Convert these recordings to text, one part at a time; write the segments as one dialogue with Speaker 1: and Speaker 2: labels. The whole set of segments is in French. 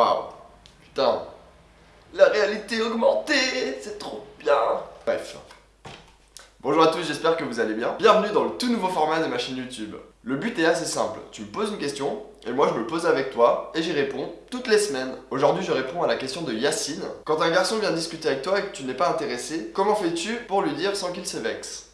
Speaker 1: Waouh Putain La réalité augmentée C'est trop bien Bref. Bonjour à tous, j'espère que vous allez bien. Bienvenue dans le tout nouveau format de ma chaîne YouTube. Le but est assez simple, tu me poses une question, et moi je me pose avec toi, et j'y réponds toutes les semaines. Aujourd'hui je réponds à la question de Yacine. Quand un garçon vient discuter avec toi et que tu n'es pas intéressé, comment fais-tu pour lui dire sans qu'il se vexe?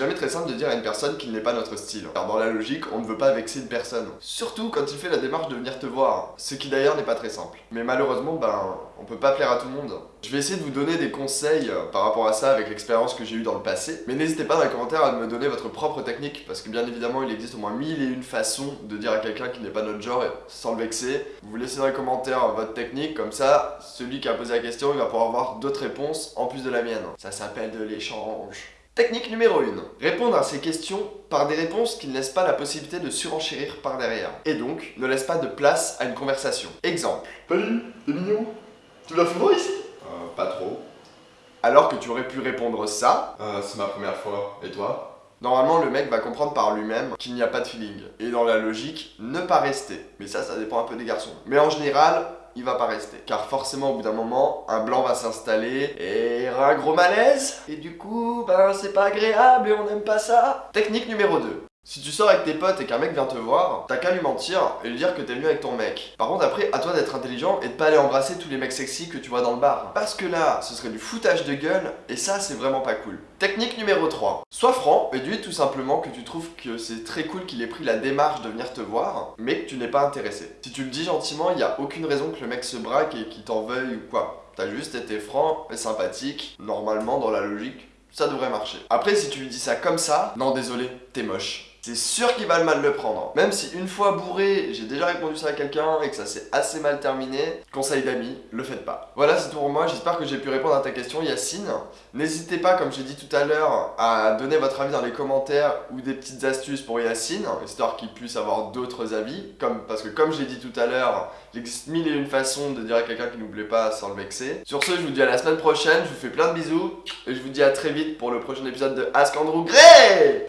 Speaker 1: Jamais très simple de dire à une personne qu'il n'est pas notre style. Car dans la logique, on ne veut pas vexer une personne. Surtout quand il fait la démarche de venir te voir. Ce qui d'ailleurs n'est pas très simple. Mais malheureusement, ben, on peut pas plaire à tout le monde. Je vais essayer de vous donner des conseils euh, par rapport à ça avec l'expérience que j'ai eue dans le passé. Mais n'hésitez pas dans les commentaires à me donner votre propre technique. Parce que bien évidemment, il existe au moins mille et une façons de dire à quelqu'un qui n'est pas notre genre sans le vexer. Vous laissez dans les commentaires votre technique. Comme ça, celui qui a posé la question, il va pouvoir avoir d'autres réponses en plus de la mienne. Ça s'appelle de l'échange. Technique numéro 1. Répondre à ces questions par des réponses qui ne laissent pas la possibilité de surenchérir par derrière. Et donc, ne laisse pas de place à une conversation. Exemple.
Speaker 2: Salut, t'es mignon? Tu la fous ici?
Speaker 1: Euh, pas trop. Alors que tu aurais pu répondre ça.
Speaker 2: Euh, c'est ma première fois. Et toi?
Speaker 1: Normalement, le mec va comprendre par lui-même qu'il n'y a pas de feeling. Et dans la logique, ne pas rester. Mais ça, ça dépend un peu des garçons. Mais en général, il va pas rester. Car forcément, au bout d'un moment, un blanc va s'installer et un gros malaise. Et du coup, ben c'est pas agréable et on n'aime pas ça. Technique numéro 2. Si tu sors avec tes potes et qu'un mec vient te voir, t'as qu'à lui mentir et lui dire que t'es venu avec ton mec. Par contre après, à toi d'être intelligent et de pas aller embrasser tous les mecs sexy que tu vois dans le bar. Parce que là, ce serait du foutage de gueule et ça c'est vraiment pas cool. Technique numéro 3. Sois franc et dis tout simplement que tu trouves que c'est très cool qu'il ait pris la démarche de venir te voir, mais que tu n'es pas intéressé. Si tu le dis gentiment, il n'y a aucune raison que le mec se braque et qu'il t'en veuille ou quoi. T'as juste été franc et sympathique, normalement dans la logique, ça devrait marcher. Après si tu lui dis ça comme ça, non désolé, t'es moche c'est sûr qu'il va le mal le prendre. Même si une fois bourré, j'ai déjà répondu ça à quelqu'un et que ça s'est assez mal terminé, conseil d'amis, le faites pas. Voilà, c'est tout pour moi. J'espère que j'ai pu répondre à ta question, Yacine. N'hésitez pas, comme j'ai dit tout à l'heure, à donner votre avis dans les commentaires ou des petites astuces pour Yacine, histoire qu'il puisse avoir d'autres avis. Comme, parce que comme j'ai dit tout à l'heure, il existe mille et une façons de dire à quelqu'un qui nous plaît pas sans le vexer. Sur ce, je vous dis à la semaine prochaine, je vous fais plein de bisous, et je vous dis à très vite pour le prochain épisode de Ask Andrew Gray